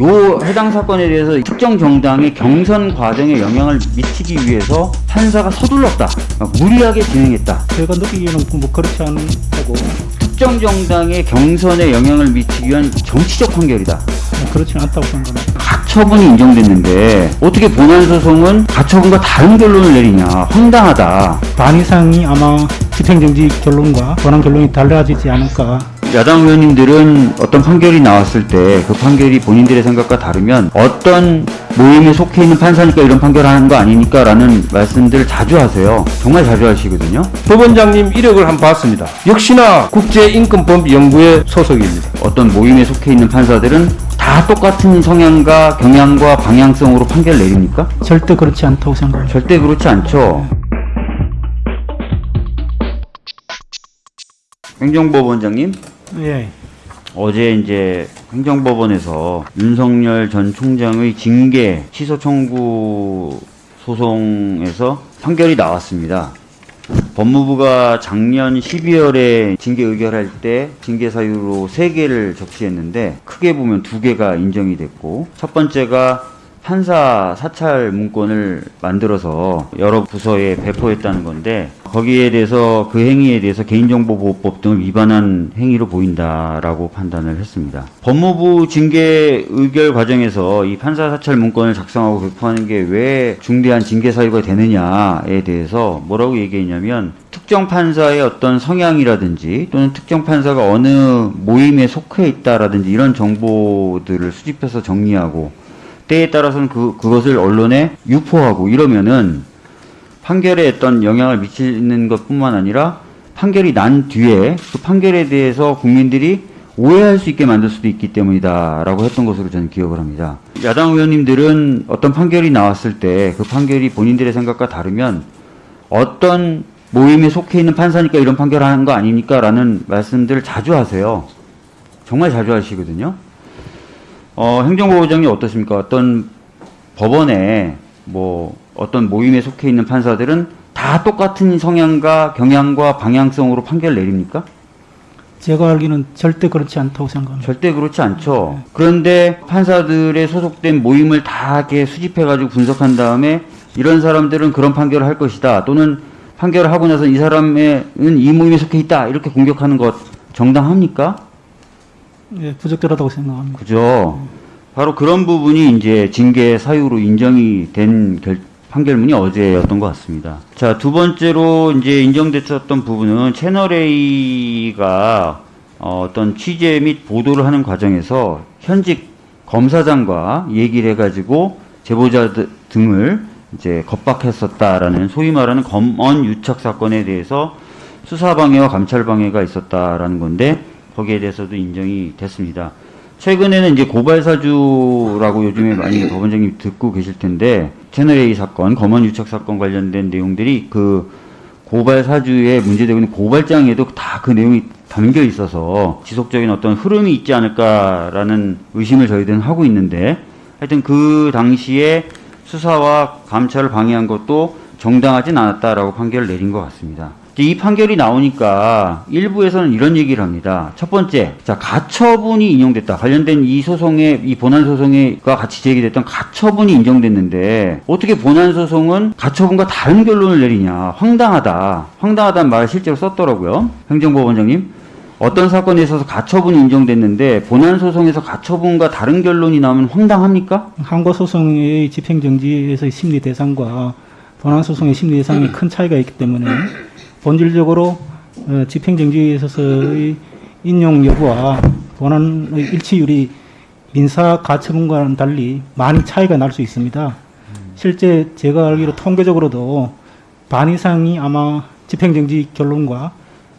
요 해당 사건에 대해서 특정 정당의 경선 과정에 영향을 미치기 위해서 판사가 서둘렀다. 어, 무리하게 진행했다. 제가 느끼기에는 뭐 그렇지 않다고 특정 정당의 경선에 영향을 미치기 위한 정치적 판결이다. 그렇지 않다고 생각합니다. 가처분이 인정됐는데 어떻게 본안 소송은 가처분과 다른 결론을 내리냐 황당하다. 반 이상이 아마 집행정지 결론과 권한 결론이 달라지지 않을까 야당 의원님들은 어떤 판결이 나왔을 때 그 판결이 본인들의 생각과 다르면 어떤 모임에 속해 있는 판사니까 이런 판결하는 거 아니니까 라는 말씀들을 자주 하세요. 정말 자주 하시거든요. 법원장님 이력을 한번 봤습니다. 역시나 국제인권법 연구회 소속입니다. 어떤 모임에 속해 있는 판사들은 다 똑같은 성향과 경향과 방향성으로 판결 내립니까? 절대 그렇지 않다고 생각합니다. 절대 그렇지 않죠. 행정법원장님, 예. 어제 이제 행정법원에서 윤석열 전 총장의 징계 취소 청구 소송에서 판결이 나왔습니다. 법무부가 작년 12월에 징계 의결할 때 징계 사유로 3개를 적시했는데 크게 보면 2개가 인정이 됐고 첫 번째가 판사 사찰 문건을 만들어서 여러 부서에 배포했다는 건데 거기에 대해서 그 행위에 대해서 개인정보보호법 등을 위반한 행위로 보인다라고 판단을 했습니다. 법무부 징계 의결 과정에서 이 판사 사찰 문건을 작성하고 배포하는 게 왜 중대한 징계 사유가 되느냐에 대해서 뭐라고 얘기했냐면 특정 판사의 어떤 성향이라든지 또는 특정 판사가 어느 모임에 속해 있다라든지 이런 정보들을 수집해서 정리하고 때에 따라서는 그, 그것을 언론에 유포하고 이러면은 판결에 어떤 영향을 미치는 것 뿐만 아니라 판결이 난 뒤에 그 판결에 대해서 국민들이 오해할 수 있게 만들 수도 있기 때문이다라고 했던 것으로 저는 기억을 합니다. 야당 의원님들은 어떤 판결이 나왔을 때 그 판결이 본인들의 생각과 다르면 어떤 모임에 속해 있는 판사니까 이런 판결하는 거 아닙니까? 라는 말씀들을 자주 하세요. 정말 자주 하시거든요. 어, 행정부장이 어떠십니까? 어떤 법원에 뭐 어떤 모임에 속해 있는 판사들은 다 똑같은 성향과 경향과 방향성으로 판결 내립니까? 제가 알기는 절대 그렇지 않다고 생각합니다. 절대 그렇지 않죠. 그런데 판사들의 소속된 모임을 다 이렇게 수집해가지고 분석한 다음에 이런 사람들은 그런 판결을 할 것이다. 또는 판결을 하고 나서 이 사람은 이 모임에 속해 있다. 이렇게 공격하는 것 정당합니까? 예, 부적절하다고 생각합니다. 그죠. 바로 그런 부분이 이제 징계 사유로 인정이 된 결, 판결문이 어제였던 것 같습니다. 자, 두 번째로 이제 인정됐었던 부분은 채널A가 어, 어떤 취재 및 보도를 하는 과정에서 현직 검사장과 얘기를 해가지고 제보자 드- 등을 이제 겁박했었다라는 소위 말하는 검언 유착 사건에 대해서 수사방해와 감찰방해가 있었다라는 건데 거기에 대해서도 인정이 됐습니다. 최근에는 이제 고발사주라고 요즘에 많이 법원장님 듣고 계실 텐데 채널A 사건, 검언 유착 사건 관련된 내용들이 그 고발사주에 문제되고 있는 고발장에도 다 그 내용이 담겨 있어서 지속적인 어떤 흐름이 있지 않을까라는 의심을 저희들은 하고 있는데 하여튼 그 당시에 수사와 감찰을 방해한 것도 정당하진 않았다라고 판결을 내린 것 같습니다. 이 판결이 나오니까 일부에서는 이런 얘기를 합니다. 첫 번째, 자 가처분이 인용됐다. 관련된 이 소송에 이 본안 소송에가 같이 제기됐던 가처분이 인정됐는데 어떻게 본안 소송은 가처분과 다른 결론을 내리냐? 황당하다. 황당하다는 말을 실제로 썼더라고요. 행정법원장님. 어떤 사건에 있어서 가처분이 인정됐는데 본안 소송에서 가처분과 다른 결론이 나오면 황당합니까? 항고 소송의 집행정지에서의 심리 대상과 본안 소송의 심리 대상이 큰 차이가 있기 때문에 본질적으로 어, 집행정지에 있어서의 인용 여부와 본안의 일치율이 민사 가처분과는 달리 많이 차이가 날 수 있습니다. 실제 제가 알기로 통계적으로도 반 이상이 아마 집행정지 결론과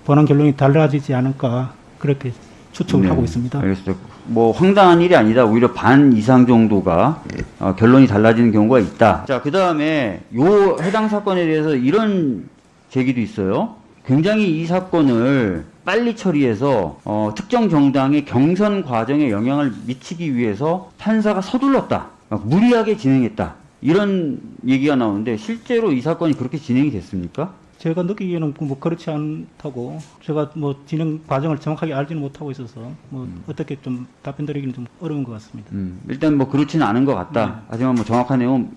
본안 결론이 달라지지 않을까 그렇게 추측을 네, 하고 있습니다. 알겠습니다. 뭐 황당한 일이 아니다. 오히려 반 이상 정도가 어, 결론이 달라지는 경우가 있다. 자, 그 다음에 요 해당 사건에 대해서 이런 제기도 있어요. 굉장히 이 사건을 빨리 처리해서 어, 특정 정당의 경선 과정에 영향을 미치기 위해서 판사가 서둘렀다. 어, 무리하게 진행했다. 이런 얘기가 나오는데 실제로 이 사건이 그렇게 진행이 됐습니까? 제가 느끼기에는 뭐 그렇지 않다고 제가 뭐 진행 과정을 정확하게 알지는 못하고 있어서 뭐 어떻게 좀 답변 드리기는 좀 어려운 것 같습니다. 음, 일단 뭐 그렇지는 않은 것 같다. 하지만 뭐 정확한 내용은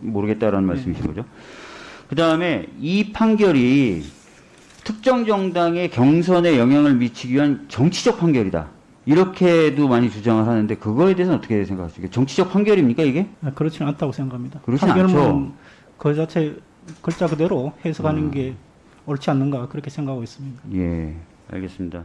모르겠다라는 말씀이신 거죠. 그 다음에 이 판결이 특정 정당의 경선에 영향을 미치기 위한 정치적 판결이다. 이렇게도 많이 주장을 하는데 그거에 대해서는 어떻게 생각하십니까? 정치적 판결입니까 이게? 아, 그렇지는 않다고 생각합니다. 판결문 않죠. 그 자체 글자 그대로 해석하는 음. 게 옳지 않는가 그렇게 생각하고 있습니다. 예, 알겠습니다.